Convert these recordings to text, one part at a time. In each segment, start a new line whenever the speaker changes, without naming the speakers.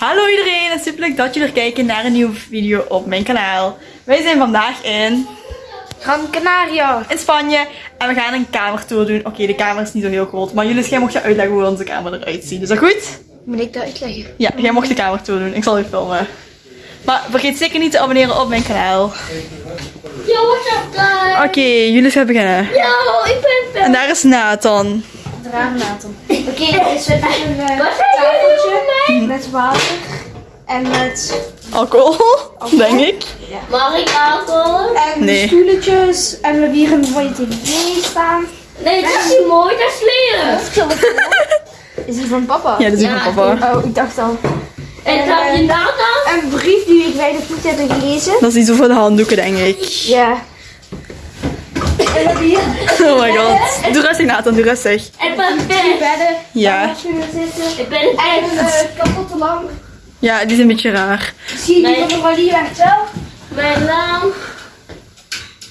Hallo iedereen en super leuk dat jullie er kijken naar een nieuwe video op mijn kanaal. Wij zijn vandaag in,
Gran Canaria.
in Spanje en we gaan een kamertour doen. Oké, de kamer is niet zo heel groot, maar jullie jij mocht je uitleggen hoe onze kamer eruit ziet. Is dat goed?
Moet ik dat uitleggen?
Ja, jij mocht de kamertour doen. Ik zal je filmen. Maar vergeet zeker niet te abonneren op mijn kanaal.
Yo, what's up guys?
Oké, jullie gaan beginnen.
Yo, ik ben
En daar is Nathan.
Draag Nathan. Oké, okay, dus we hebben een eh, tafeltje met water en met
Alcohol, denk ik.
Mag ik alcohol?
en
Nee.
stoeletjes en we hebben hier een mooie tv staan.
Nee, dat is niet mooi, dat is lelijk.
Is die van papa?
Ja, dat is
Ja,
van papa.
Oh, ik dacht al.
En heb je Nathan?
Een brief die ik wij nog niet hebben gelezen.
Dat is iets over de handdoeken, denk ik.
Ja. En we hebben hier
Oh my god. Doe rustig, Nathan, doe rustig.
Ik ben
drie
best.
bedden.
Ja.
Ik ben
En een
best.
eh, kapotte lamp.
Ja, die is een beetje raar.
Zie je die van de werkt wel?
Mijn naam.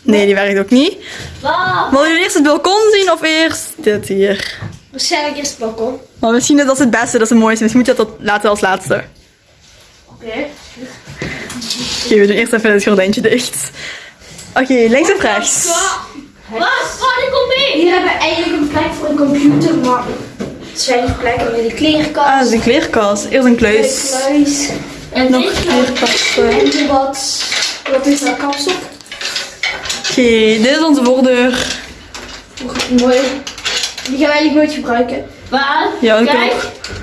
Nee, die werkt ook niet.
Wow.
Wil je eerst het balkon zien of eerst dit hier?
Waarschijnlijk eerst het balkon.
Maar misschien is dat het beste, dat is het mooiste. Misschien moet je dat laten als laatste.
Oké.
Oké, we doen eerst even het gordijntje dicht. Oké, links of rechts?
Wat? Oh, ik kom mee.
Hier hebben we eigenlijk een plek voor een computer, maar het is weinig plek. We hebben de klerenkast.
Ah, dat is een kleerkast. Eerst een kluis.
De kluis.
En
Nog
dit
kleerkasten.
En de wat. Wat is dat kapsel?
Oké, dit is onze voordeur.
Mooi. Die gaan we eigenlijk nooit gebruiken.
Waar?
Ja, dat
Kijk.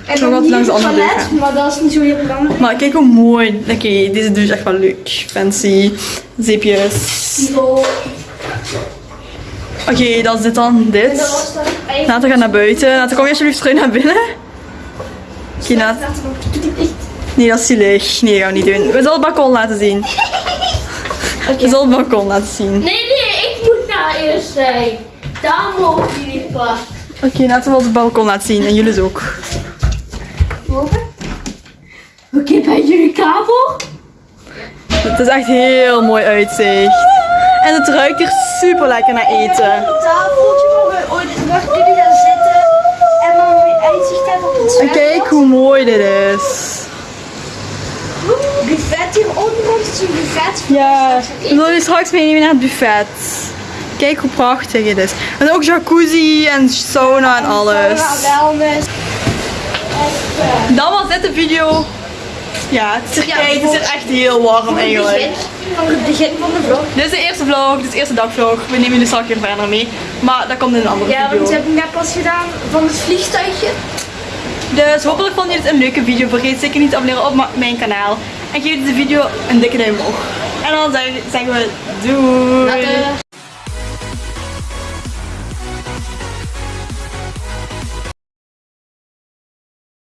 En
Nog wat langs andere
toilet, maar dat is niet zo heel belangrijk.
Maar kijk hoe mooi. Oké, deze douche is echt wel leuk. Fancy. Zeepjes. Oké, dat is dit dan. Dit. Nathan gaat naar buiten. Nathan, kom je alsjeblieft terug naar binnen? Oké. Nee, dat is zielig. Nee, dat gaan we niet doen. We zullen het balkon laten zien. We zullen het balkon laten zien.
Nee, nee, ik moet daar eerst zijn. Daar mogen jullie pas.
Oké, laten we het balkon laten zien. En jullie dus ook.
Oké, bij jullie kabel?
Het is echt heel mooi uitzicht. En het ruikt hier super lekker naar eten.
Een tafeltje waar gaan zitten. En dan weer uitzicht hebben op het
En
zwembad.
kijk hoe mooi dit is.
Buffet hieronder ons is een buffet.
Ja, we zullen je straks meenemen naar het buffet. Kijk hoe prachtig het is. En ook jacuzzi en sauna en alles.
Wellness.
Dan was dit de video. Ja, het is,
Ja,
het echt heel warm eigenlijk.
Voor het begin van de vlog.
Dit is de eerste vlog, dit is de eerste dagvlog. We nemen jullie straks weer verder mee. Maar dat komt in een andere
Ja, want
video.
we hebben net pas gedaan van het vliegtuigje.
Dus hopelijk vond je dit een leuke video. Vergeet zeker niet te abonneren op mijn kanaal. En geef deze video een dikke duim omhoog. En dan zeg- zeggen we doei.
Later.